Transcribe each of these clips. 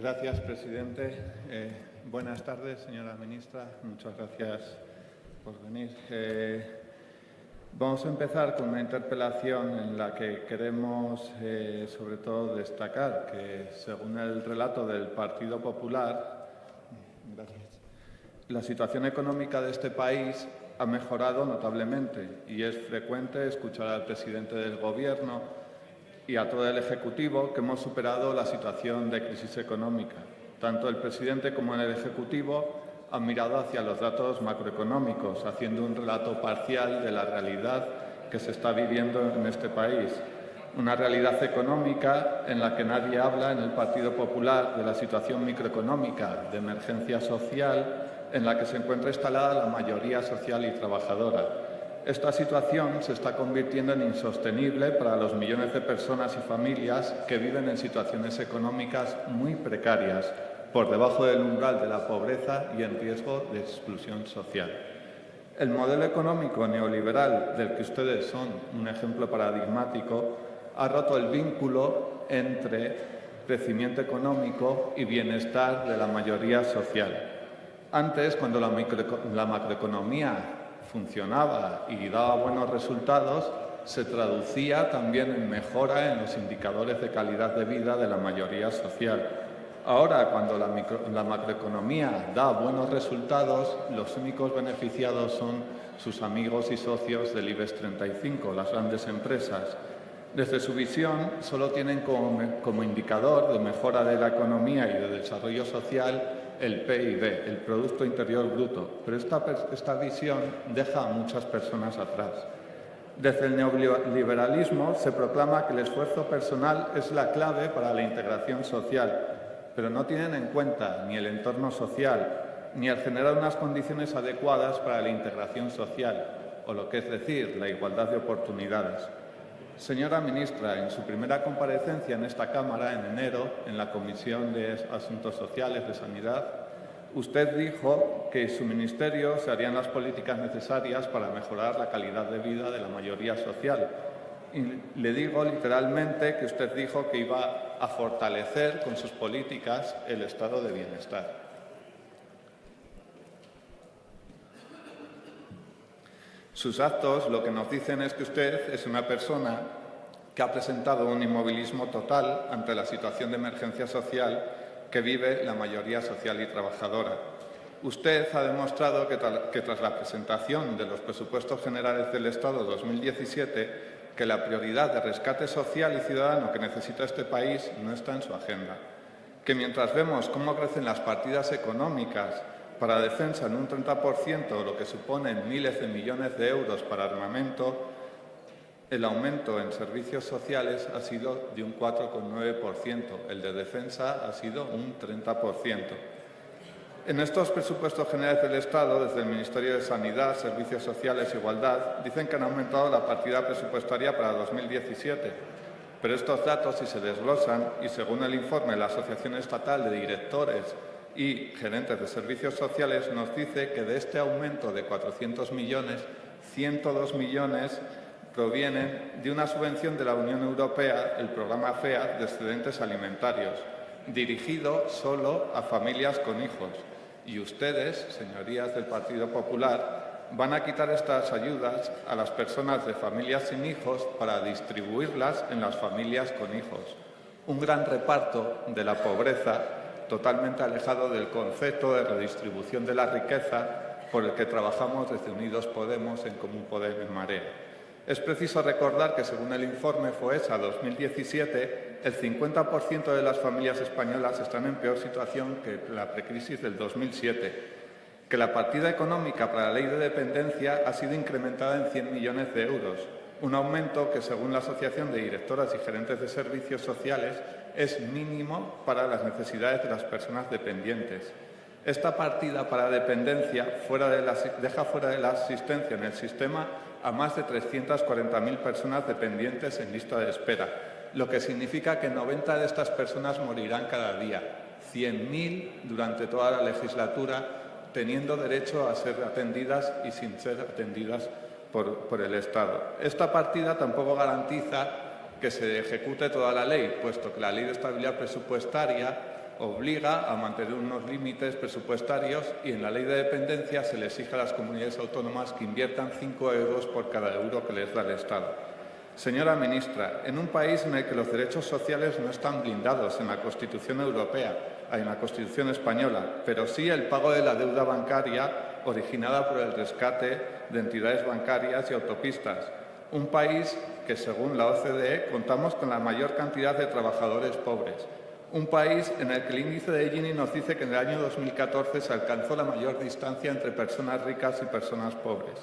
Gracias, presidente. Eh, buenas tardes, señora ministra. Muchas gracias por venir. Eh, vamos a empezar con una interpelación en la que queremos, eh, sobre todo, destacar que, según el relato del Partido Popular, la situación económica de este país ha mejorado notablemente y es frecuente escuchar al presidente del Gobierno y a todo el Ejecutivo que hemos superado la situación de crisis económica. Tanto el presidente como el Ejecutivo han mirado hacia los datos macroeconómicos, haciendo un relato parcial de la realidad que se está viviendo en este país. Una realidad económica en la que nadie habla en el Partido Popular de la situación microeconómica de emergencia social en la que se encuentra instalada la mayoría social y trabajadora esta situación se está convirtiendo en insostenible para los millones de personas y familias que viven en situaciones económicas muy precarias, por debajo del umbral de la pobreza y en riesgo de exclusión social. El modelo económico neoliberal del que ustedes son un ejemplo paradigmático ha roto el vínculo entre crecimiento económico y bienestar de la mayoría social. Antes, cuando la, macroeconomía funcionaba y daba buenos resultados, se traducía también en mejora en los indicadores de calidad de vida de la mayoría social. Ahora, cuando la, macroeconomía da buenos resultados, los únicos beneficiados son sus amigos y socios del IBEX 35, las grandes empresas. Desde su visión, solo tienen como indicador de mejora de la economía y de desarrollo social el PIB, el Producto Interior Bruto, pero esta, esta visión deja a muchas personas atrás. Desde el neoliberalismo se proclama que el esfuerzo personal es la clave para la integración social, pero no tienen en cuenta ni el entorno social, ni el generar unas condiciones adecuadas para la integración social, o lo que es decir, la igualdad de oportunidades. Señora ministra, en su primera comparecencia en esta Cámara en enero, en la Comisión de Asuntos Sociales de Sanidad, usted dijo que su ministerio se harían las políticas necesarias para mejorar la calidad de vida de la mayoría social. Y le digo literalmente que usted dijo que iba a fortalecer con sus políticas el estado de bienestar. Sus actos lo que nos dicen es que usted es una persona que ha presentado un inmovilismo total ante la situación de emergencia social que vive la mayoría social y trabajadora. Usted ha demostrado que, que, tras la presentación de los presupuestos generales del Estado 2017, que la prioridad de rescate social y ciudadano que necesita este país no está en su agenda. Que mientras vemos cómo crecen las partidas económicas para defensa en un 30%, lo que supone miles de millones de euros para armamento, el aumento en servicios sociales ha sido de un 4,9%, el de defensa ha sido un 30%. En estos presupuestos generales del Estado, desde el Ministerio de Sanidad, Servicios Sociales e Igualdad, dicen que han aumentado la partida presupuestaria para 2017, pero estos datos, si se desglosan, y según el informe de la Asociación Estatal de Directores y gerentes de servicios sociales nos dice que de este aumento de 400 millones, 102 millones provienen de una subvención de la Unión Europea, el programa FEA de excedentes alimentarios, dirigido solo a familias con hijos. Y ustedes, señorías del Partido Popular, van a quitar estas ayudas a las personas de familias sin hijos para distribuirlas en las familias con hijos. Un gran reparto de la pobreza totalmente alejado del concepto de redistribución de la riqueza por el que trabajamos desde Unidos Podemos en Común Poder en Marea. Es preciso recordar que, según el informe FOESA 2017, el 50% de las familias españolas están en peor situación que la precrisis del 2007, que la partida económica para la ley de dependencia ha sido incrementada en 100 millones de euros, un aumento que, según la Asociación de Directoras y Gerentes de Servicios Sociales, es mínimo para las necesidades de las personas dependientes. Esta partida para dependencia deja fuera de la asistencia en el sistema a más de 340.000 personas dependientes en lista de espera, lo que significa que 90 de estas personas morirán cada día, 100.000 durante toda la legislatura, teniendo derecho a ser atendidas y sin ser atendidas por, el Estado. Esta partida tampoco garantiza que se ejecute toda la ley, puesto que la Ley de Estabilidad Presupuestaria obliga a mantener unos límites presupuestarios y en la ley de dependencia se le exige a las comunidades autónomas que inviertan 5 euros por cada euro que les da el Estado. Señora ministra, en un país en el que los derechos sociales no están blindados en la Constitución europea, en la Constitución española, pero sí el pago de la deuda bancaria originada por el rescate de entidades bancarias y autopistas. Un país que, según la OCDE, contamos con la mayor cantidad de trabajadores pobres. Un país en el que el índice de Gini nos dice que en el año 2014 se alcanzó la mayor distancia entre personas ricas y personas pobres.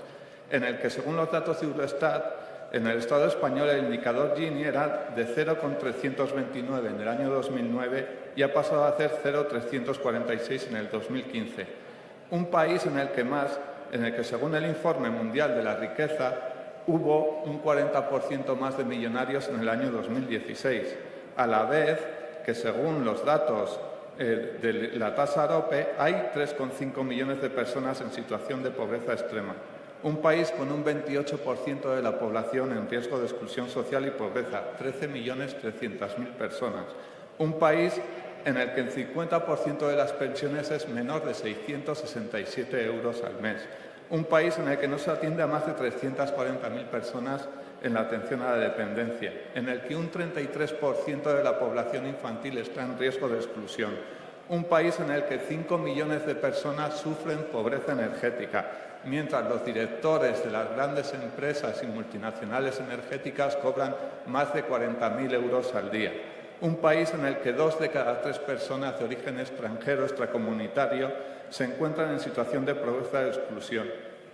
En el que, según los datos de Eurostat, en el Estado español el indicador Gini era de 0,329 en el año 2009 y ha pasado a ser 0,346 en el 2015. Un país en el que más, en el que según el Informe Mundial de la Riqueza hubo un 40% más de millonarios en el año 2016, a la vez que según los datos eh, de la tasa AROPE hay 3,5 millones de personas en situación de pobreza extrema un país con un 28% de la población en riesgo de exclusión social y pobreza, 13.300.000 personas. Un país en el que el 50% de las pensiones es menor de 667 euros al mes. Un país en el que no se atiende a más de 340.000 personas en la atención a la dependencia, en el que un 33% de la población infantil está en riesgo de exclusión. Un país en el que 5 millones de personas sufren pobreza energética, mientras los directores de las grandes empresas y multinacionales energéticas cobran más de 40.000 euros al día. Un país en el que dos de cada tres personas de origen extranjero extracomunitario se encuentran en situación de pobreza de exclusión.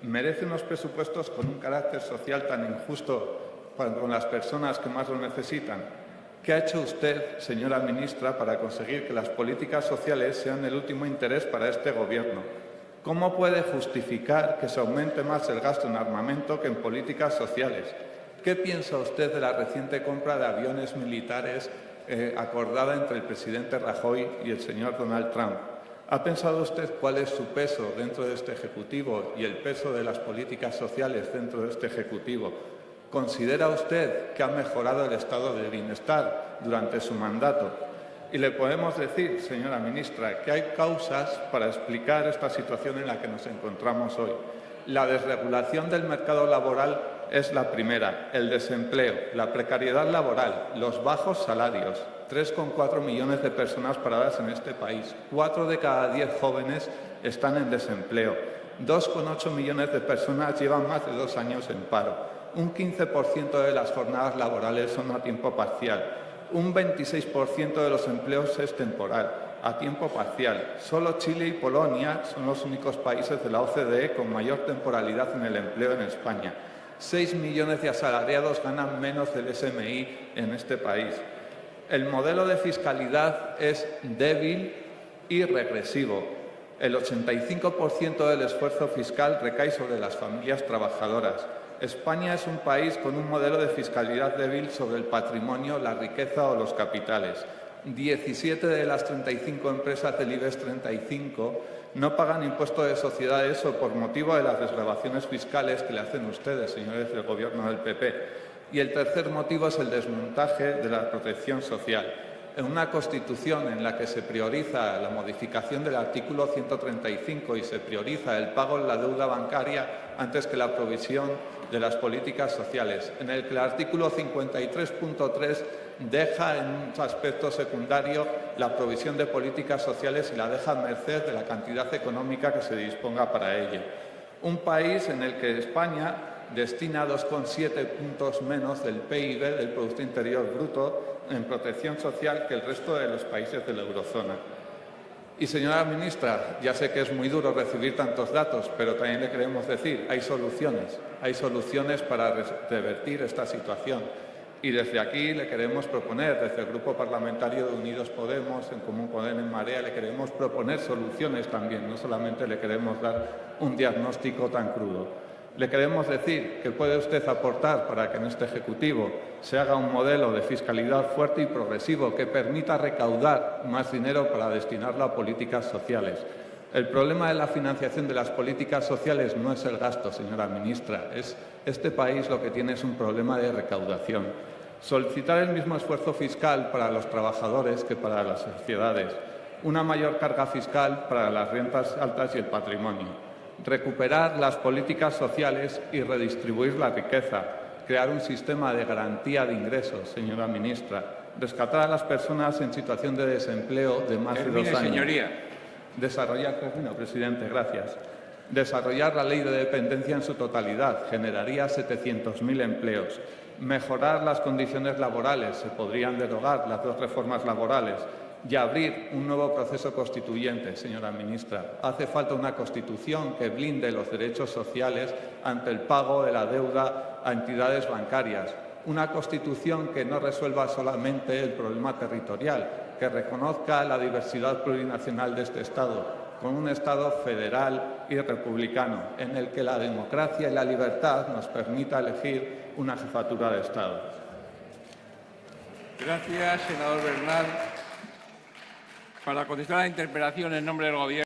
Merece unos presupuestos con un carácter social tan injusto con las personas que más lo necesitan. ¿Qué ha hecho usted, señora ministra, para conseguir que las políticas sociales sean el último interés para este Gobierno? ¿Cómo puede justificar que se aumente más el gasto en armamento que en políticas sociales? ¿Qué piensa usted de la reciente compra de aviones militares eh, acordada entre el presidente Rajoy y el señor Donald Trump? ¿Ha pensado usted cuál es su peso dentro de este Ejecutivo y el peso de las políticas sociales dentro de este Ejecutivo? ¿Considera usted que ha mejorado el estado de bienestar durante su mandato? Y le podemos decir, señora ministra, que hay causas para explicar esta situación en la que nos encontramos hoy. La desregulación del mercado laboral es la primera, el desempleo, la precariedad laboral, los bajos salarios, 3,4 millones de personas paradas en este país, 4 de cada 10 jóvenes están en desempleo, 2,8 millones de personas llevan más de dos años en paro, un 15% de las jornadas laborales son a tiempo parcial, un 26% de los empleos es temporal, a tiempo parcial. Solo Chile y Polonia son los únicos países de la OCDE con mayor temporalidad en el empleo en España. Seis millones de asalariados ganan menos del SMI en este país. El modelo de fiscalidad es débil y regresivo. El 85% del esfuerzo fiscal recae sobre las familias trabajadoras. España es un país con un modelo de fiscalidad débil sobre el patrimonio, la riqueza o los capitales. 17 de las 35 empresas del IBEX 35 no pagan impuesto de sociedades o por motivo de las desgrabaciones fiscales que le hacen ustedes, señores del Gobierno del PP. Y el tercer motivo es el desmontaje de la protección social en una Constitución en la que se prioriza la modificación del artículo 135 y se prioriza el pago de la deuda bancaria antes que la provisión de las políticas sociales, en el que el artículo 53.3 deja en un aspecto secundario la provisión de políticas sociales y la deja a merced de la cantidad económica que se disponga para ello. Un país en el que España destina 2,7 puntos menos del PIB, del Producto Interior Bruto, en protección social que el resto de los países de la eurozona. Y, señora ministra, ya sé que es muy duro recibir tantos datos, pero también le queremos decir, hay soluciones, hay soluciones para revertir esta situación. Y desde aquí le queremos proponer, desde el Grupo Parlamentario de Unidos Podemos, en Común Poder en Marea, le queremos proponer soluciones también, no solamente le queremos dar un diagnóstico tan crudo. Le queremos decir que puede usted aportar para que en este Ejecutivo se haga un modelo de fiscalidad fuerte y progresivo que permita recaudar más dinero para destinarlo a políticas sociales. El problema de la financiación de las políticas sociales no es el gasto, señora ministra. Es, este país lo que tiene es un problema de recaudación. Solicitar el mismo esfuerzo fiscal para los trabajadores que para las sociedades una mayor carga fiscal para las rentas altas y el patrimonio, recuperar las políticas sociales y redistribuir la riqueza, crear un sistema de garantía de ingresos, señora ministra, rescatar a las personas en situación de desempleo de más Termine, de dos años. señoría. Desarrollar, termino, presidente, gracias. Desarrollar la ley de dependencia en su totalidad generaría 700.000 empleos. Mejorar las condiciones laborales, se podrían derogar las dos reformas laborales y abrir un nuevo proceso constituyente, señora ministra. Hace falta una Constitución que blinde los derechos sociales ante el pago de la deuda a entidades bancarias. Una Constitución que no resuelva solamente el problema territorial, que reconozca la diversidad plurinacional de este Estado, con un Estado federal y republicano, en el que la democracia y la libertad nos permita elegir una jefatura de Estado. Gracias, senador Bernal. Para contestar a la interpelación en nombre del Gobierno.